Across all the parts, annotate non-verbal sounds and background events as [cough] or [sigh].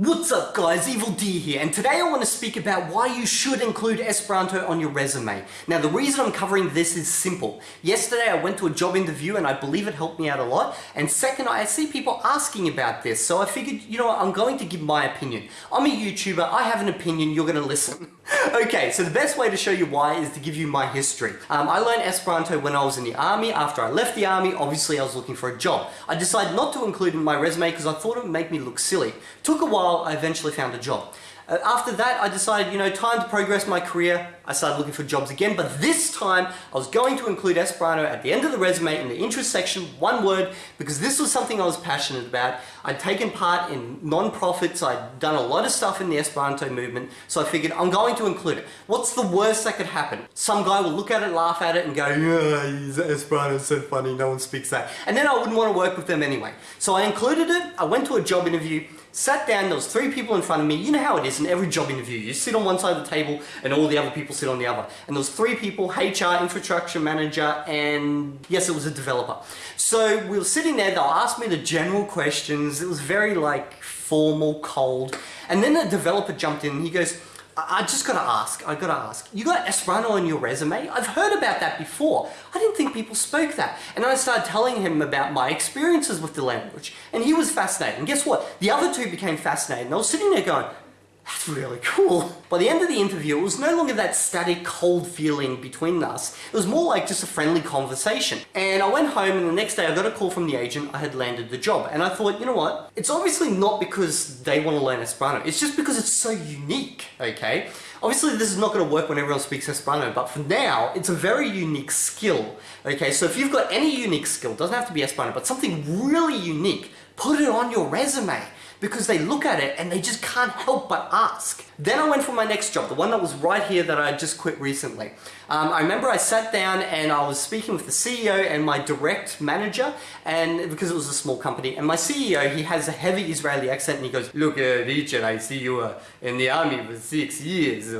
What's up guys, Evil D here, and today I want to speak about why you should include Esperanto on your resume. Now the reason I'm covering this is simple. Yesterday I went to a job interview and I believe it helped me out a lot, and second I see people asking about this, so I figured, you know what, I'm going to give my opinion. I'm a YouTuber, I have an opinion, you're going to listen. [laughs] okay, so the best way to show you why is to give you my history. Um, I learned Esperanto when I was in the army, after I left the army, obviously I was looking for a job. I decided not to include in my resume because I thought it would make me look silly. Took a while, I eventually found a job. Uh, after that, I decided, you know, time to progress my career. I started looking for jobs again, but this time I was going to include Esperanto at the end of the resume in the interest section, one word, because this was something I was passionate about. I'd taken part in non-profits, I'd done a lot of stuff in the Esperanto movement, so I figured I'm going to include it. What's the worst that could happen? Some guy will look at it, laugh at it, and go, yeah, Esperanto's so funny, no one speaks that. And then I wouldn't want to work with them anyway. So I included it, I went to a job interview, sat down, there was three people in front of me. You know how it is in every job interview. You sit on one side of the table and all the other people sit on the other. And there was three people, HR, infrastructure manager, and yes, it was a developer. So we were sitting there, they'll ask me the general questions. It was very like formal, cold. And then the developer jumped in and he goes, I just gotta ask, I gotta ask, you got Esperanto on your resume? I've heard about that before. I didn't think people spoke that. And I started telling him about my experiences with the language. And he was fascinated. And guess what? The other two became fascinated. And I was sitting there going, that's really cool. By the end of the interview, it was no longer that static, cold feeling between us. It was more like just a friendly conversation. And I went home and the next day I got a call from the agent, I had landed the job. And I thought, you know what? It's obviously not because they want to learn Esperanto. It's just because it's so unique, okay? Obviously this is not going to work when everyone speaks Esperanto, but for now, it's a very unique skill. Okay, so if you've got any unique skill, doesn't have to be Esperanto, but something really unique, put it on your resume because they look at it and they just can't help but ask. Then I went for my next job, the one that was right here that I just quit recently. Um, I remember I sat down and I was speaking with the CEO and my direct manager and because it was a small company and my CEO, he has a heavy Israeli accent and he goes, look uh, Richard, I see you uh, in the army for six years.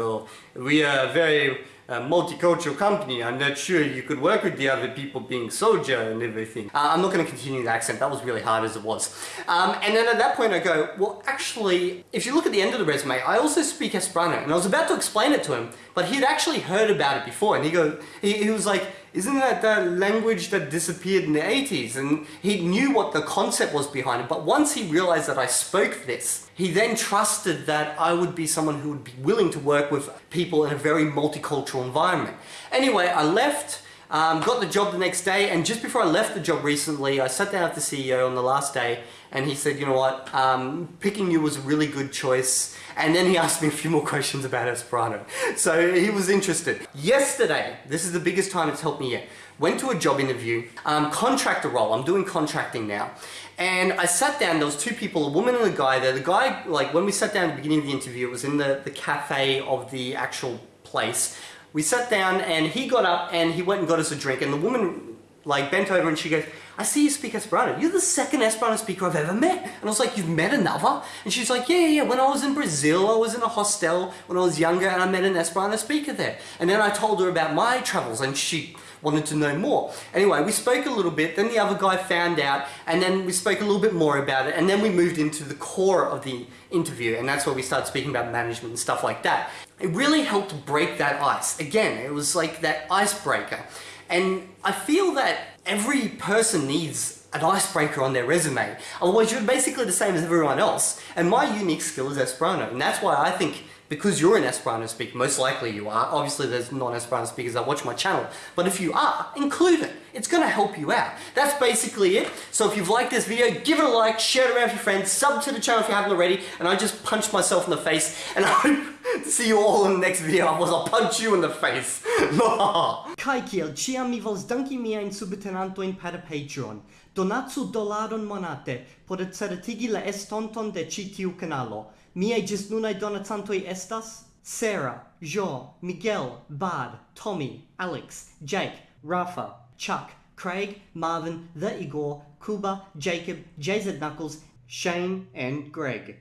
We are very a multicultural company, I'm not sure you could work with the other people being soldier and everything. Uh, I'm not going to continue the accent, that was really hard as it was. Um, and then at that point I go, well actually, if you look at the end of the resume, I also speak Esperanto. And I was about to explain it to him, but he'd actually heard about it before. And he, go, he, he was like, isn't that the language that disappeared in the 80s? And he knew what the concept was behind it. But once he realized that I spoke this, he then trusted that I would be someone who would be willing to work with people in a very multicultural environment. Anyway, I left. Um, got the job the next day and just before I left the job recently I sat down with the CEO on the last day and he said you know what? Um, picking you was a really good choice. And then he [laughs] asked me a few more questions about Esperanto. So he was interested. Yesterday, this is the biggest time it's helped me yet, went to a job interview, um, contractor role, I'm doing contracting now. And I sat down, there was two people, a woman and a guy there. The guy, like when we sat down at the beginning of the interview, it was in the, the cafe of the actual place we sat down and he got up and he went and got us a drink and the woman like bent over and she goes, I see you speak Esperanto. You're the second Esperanto speaker I've ever met. And I was like, you've met another? And she's like, yeah, yeah, when I was in Brazil, I was in a hostel when I was younger and I met an Esperanto speaker there. And then I told her about my travels and she wanted to know more. Anyway, we spoke a little bit, then the other guy found out, and then we spoke a little bit more about it, and then we moved into the core of the interview, and that's where we started speaking about management and stuff like that. It really helped break that ice. Again, it was like that icebreaker. And I feel that every person needs an icebreaker on their resume. Otherwise, you're basically the same as everyone else. And my unique skill is Esperanto. And that's why I think because you're an Esperanto speaker, most likely you are. Obviously there's non-Esperanto speakers that watch my channel, but if you are, include it. it's going to help you out. That's basically it. So if you've liked this video, give it a like, share it around with your friends, sub to the channel if you haven't already, and I just punched myself in the face, and I hope to see you all in the next video, otherwise I'll punch you in the face. [laughs] Kai kiel ciam mi vols danki miajn subtenantojn per Patreon. Donacu dolaron monate por certigi la estonton de ĉi tiu kanalo. Miaj ĝisnunaj donacantoj estas Sarah, Jo, Miguel, Bard, Tommy, Alex, Jake, Rafa, Chuck, Craig, Marvin, The Igor, Kuba, Jacob, JZ Knuckles, Shane, and Greg.